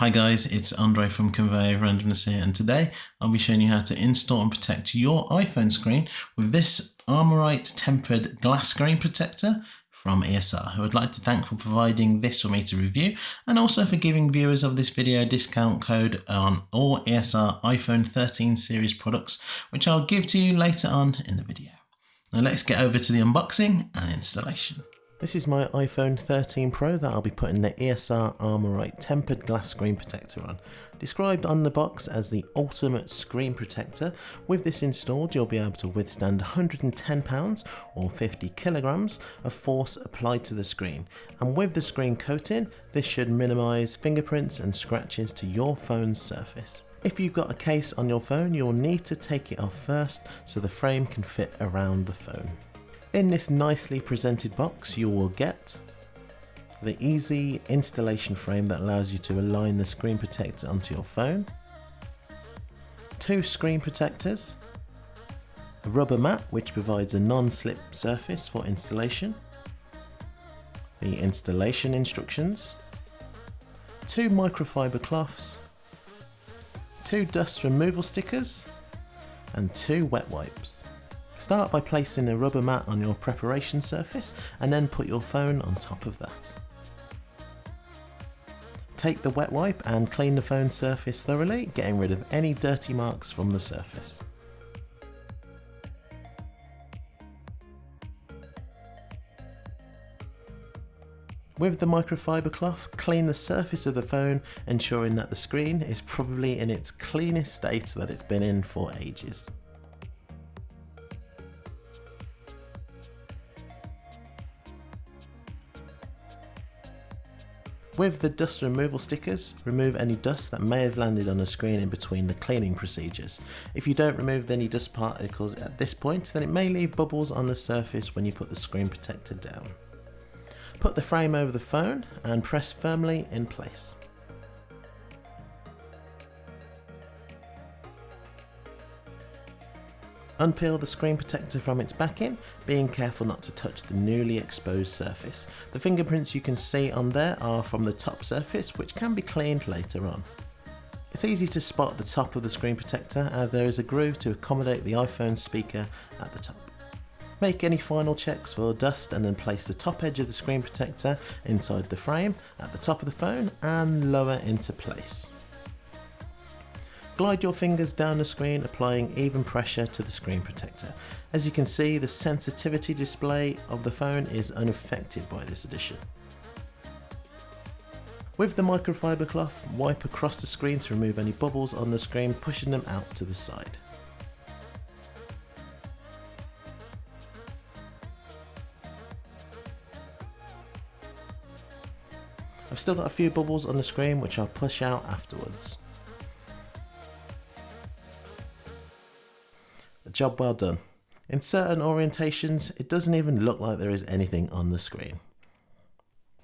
Hi guys, it's Andre from Conveyor Randomness here and today I'll be showing you how to install and protect your iPhone screen with this Armorite tempered glass screen protector from ESR who I'd like to thank for providing this for me to review and also for giving viewers of this video a discount code on all ESR iPhone 13 series products which I'll give to you later on in the video. Now let's get over to the unboxing and installation. This is my iPhone 13 Pro that I'll be putting the ESR Armorite tempered glass screen protector on. Described on the box as the ultimate screen protector, with this installed you'll be able to withstand 110 pounds or 50 kilograms of force applied to the screen. And with the screen coating, this should minimize fingerprints and scratches to your phone's surface. If you've got a case on your phone, you'll need to take it off first so the frame can fit around the phone. In this nicely presented box you will get the easy installation frame that allows you to align the screen protector onto your phone, two screen protectors, a rubber mat which provides a non-slip surface for installation, the installation instructions, two microfiber cloths, two dust removal stickers and two wet wipes. Start by placing a rubber mat on your preparation surface and then put your phone on top of that. Take the wet wipe and clean the phone surface thoroughly, getting rid of any dirty marks from the surface. With the microfiber cloth, clean the surface of the phone, ensuring that the screen is probably in its cleanest state that it's been in for ages. With the dust removal stickers, remove any dust that may have landed on the screen in between the cleaning procedures. If you don't remove any dust particles at this point, then it may leave bubbles on the surface when you put the screen protector down. Put the frame over the phone and press firmly in place. Unpeel the screen protector from its backing, being careful not to touch the newly exposed surface. The fingerprints you can see on there are from the top surface which can be cleaned later on. It's easy to spot the top of the screen protector as there is a groove to accommodate the iPhone speaker at the top. Make any final checks for dust and then place the top edge of the screen protector inside the frame at the top of the phone and lower into place. Glide your fingers down the screen applying even pressure to the screen protector. As you can see the sensitivity display of the phone is unaffected by this addition. With the microfiber cloth, wipe across the screen to remove any bubbles on the screen, pushing them out to the side. I've still got a few bubbles on the screen which I'll push out afterwards. Job well done. In certain orientations, it doesn't even look like there is anything on the screen.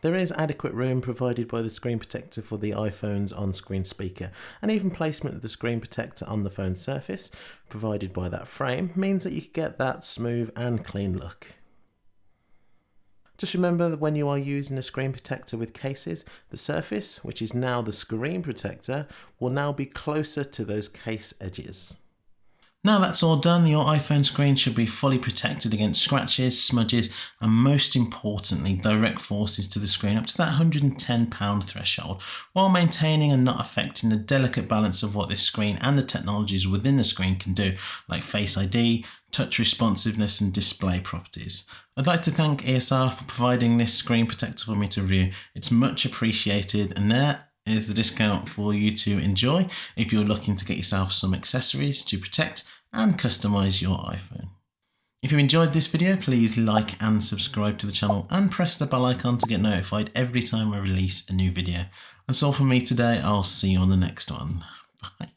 There is adequate room provided by the screen protector for the iPhone's on-screen speaker, and even placement of the screen protector on the phone's surface, provided by that frame, means that you can get that smooth and clean look. Just remember that when you are using a screen protector with cases, the surface, which is now the screen protector, will now be closer to those case edges. Now that's all done, your iPhone screen should be fully protected against scratches, smudges, and most importantly, direct forces to the screen up to that £110 threshold, while maintaining and not affecting the delicate balance of what this screen and the technologies within the screen can do, like Face ID, touch responsiveness, and display properties. I'd like to thank ESR for providing this screen protector for me to review. It's much appreciated, and there is the discount for you to enjoy if you're looking to get yourself some accessories to protect and customize your iPhone. If you enjoyed this video, please like and subscribe to the channel and press the bell icon to get notified every time I release a new video. That's all from me today. I'll see you on the next one. Bye.